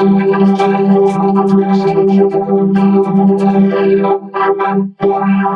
Thank you.